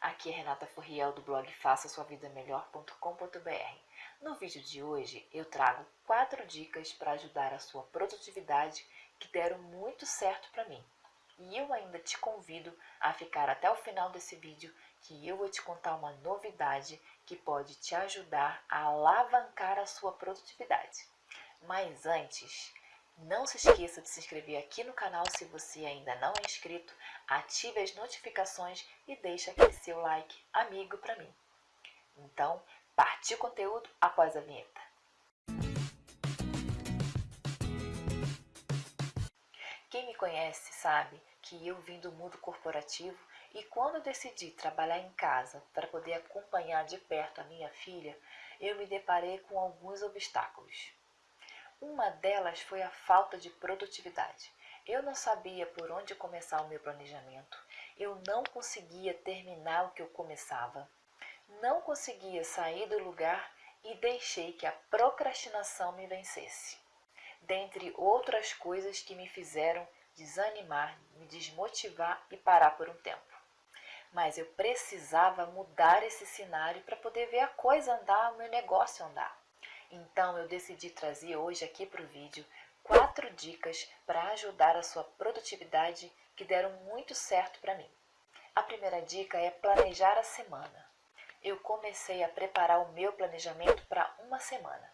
Aqui é Renata Furriel do blog faça sua vida melhor.com.br. No vídeo de hoje eu trago quatro dicas para ajudar a sua produtividade que deram muito certo para mim. E eu ainda te convido a ficar até o final desse vídeo que eu vou te contar uma novidade que pode te ajudar a alavancar a sua produtividade. Mas antes, não se esqueça de se inscrever aqui no canal se você ainda não é inscrito, ative as notificações e deixe aquele seu like amigo para mim. Então, partiu o conteúdo após a vinheta. Quem me conhece sabe que eu vim do mundo corporativo e quando decidi trabalhar em casa para poder acompanhar de perto a minha filha, eu me deparei com alguns obstáculos. Uma delas foi a falta de produtividade. Eu não sabia por onde começar o meu planejamento. Eu não conseguia terminar o que eu começava. Não conseguia sair do lugar e deixei que a procrastinação me vencesse. Dentre outras coisas que me fizeram desanimar, me desmotivar e parar por um tempo. Mas eu precisava mudar esse cenário para poder ver a coisa andar, o meu negócio andar. Então eu decidi trazer hoje aqui para o vídeo quatro dicas para ajudar a sua produtividade que deram muito certo para mim. A primeira dica é planejar a semana. Eu comecei a preparar o meu planejamento para uma semana.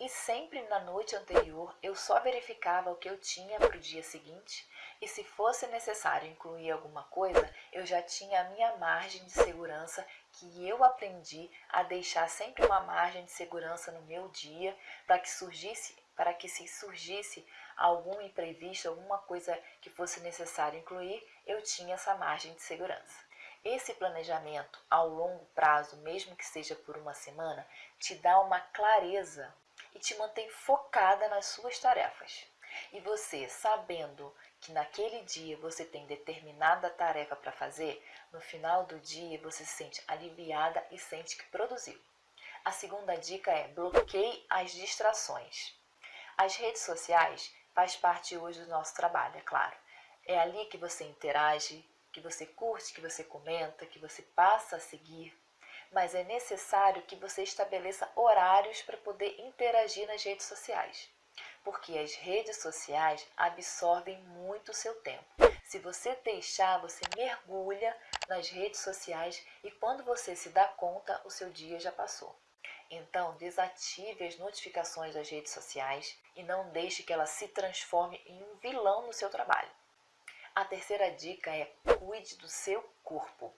E sempre na noite anterior eu só verificava o que eu tinha para o dia seguinte e se fosse necessário incluir alguma coisa, eu já tinha a minha margem de segurança que eu aprendi a deixar sempre uma margem de segurança no meu dia para que surgisse, para que se surgisse algum imprevisto, alguma coisa que fosse necessário incluir, eu tinha essa margem de segurança. Esse planejamento ao longo prazo, mesmo que seja por uma semana, te dá uma clareza e te mantém focada nas suas tarefas. E você, sabendo que naquele dia você tem determinada tarefa para fazer, no final do dia você se sente aliviada e sente que produziu. A segunda dica é bloqueie as distrações. As redes sociais faz parte hoje do nosso trabalho, é claro. É ali que você interage, que você curte, que você comenta, que você passa a seguir. Mas é necessário que você estabeleça horários para poder interagir nas redes sociais porque as redes sociais absorvem muito o seu tempo. Se você deixar, você mergulha nas redes sociais e quando você se dá conta, o seu dia já passou. Então, desative as notificações das redes sociais e não deixe que ela se transforme em um vilão no seu trabalho. A terceira dica é cuide do seu corpo.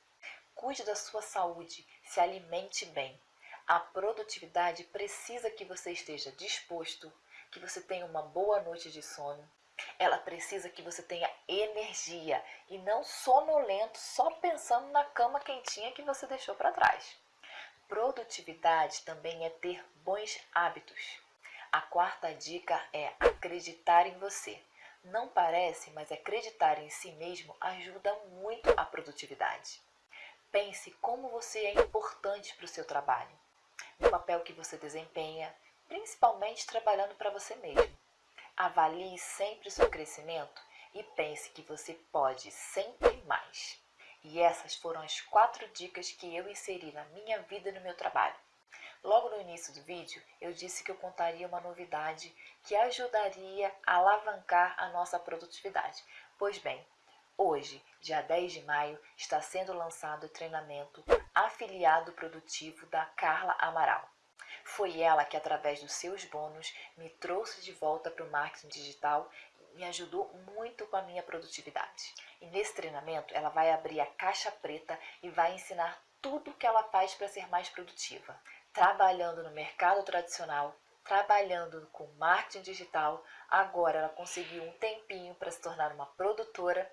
Cuide da sua saúde, se alimente bem. A produtividade precisa que você esteja disposto, que você tenha uma boa noite de sono. Ela precisa que você tenha energia e não sonolento só pensando na cama quentinha que você deixou para trás. Produtividade também é ter bons hábitos. A quarta dica é acreditar em você. Não parece, mas acreditar em si mesmo ajuda muito a produtividade. Pense como você é importante para o seu trabalho, no papel que você desempenha, principalmente trabalhando para você mesmo. Avalie sempre o seu crescimento e pense que você pode sempre mais. E essas foram as quatro dicas que eu inseri na minha vida e no meu trabalho. Logo no início do vídeo, eu disse que eu contaria uma novidade que ajudaria a alavancar a nossa produtividade. Pois bem, hoje, dia 10 de maio, está sendo lançado o treinamento Afiliado Produtivo da Carla Amaral. Foi ela que, através dos seus bônus, me trouxe de volta para o marketing digital e me ajudou muito com a minha produtividade. E nesse treinamento, ela vai abrir a caixa preta e vai ensinar tudo o que ela faz para ser mais produtiva. Trabalhando no mercado tradicional, trabalhando com marketing digital, agora ela conseguiu um tempinho para se tornar uma produtora,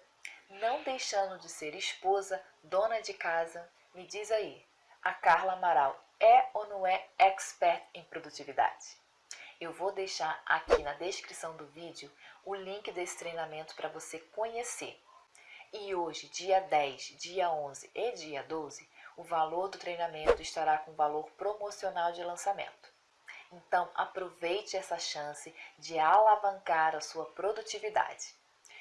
não deixando de ser esposa, dona de casa. Me diz aí, a Carla Amaral é ou não é expert em produtividade? Eu vou deixar aqui na descrição do vídeo o link desse treinamento para você conhecer. E hoje, dia 10, dia 11 e dia 12, o valor do treinamento estará com valor promocional de lançamento. Então, aproveite essa chance de alavancar a sua produtividade.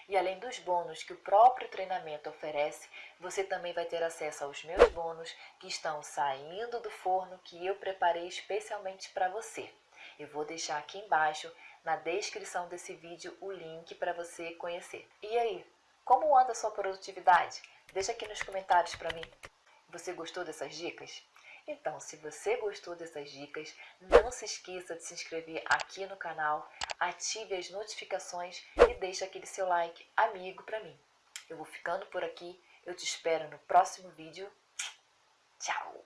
E além dos bônus que o próprio treinamento oferece, você também vai ter acesso aos meus bônus que estão saindo do forno que eu preparei especialmente para você. Eu vou deixar aqui embaixo na descrição desse vídeo o link para você conhecer. E aí, como anda a sua produtividade? Deixa aqui nos comentários para mim. Você gostou dessas dicas? Então, se você gostou dessas dicas, não se esqueça de se inscrever aqui no canal, ative as notificações e deixe aquele seu like amigo para mim. Eu vou ficando por aqui, eu te espero no próximo vídeo. Tchau!